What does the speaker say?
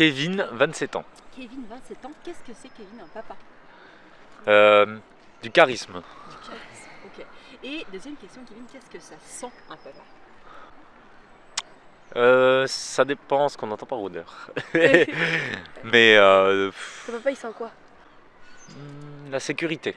Kevin, 27 ans. Kevin, 27 ans, qu'est-ce que c'est Kevin, un papa? Euh, du charisme. Du charisme, ok. Et deuxième question, Kevin, qu'est-ce que ça sent un papa? Euh, ça dépend ce qu'on entend par odeur. Mais euh, Ton papa il sent quoi? La sécurité.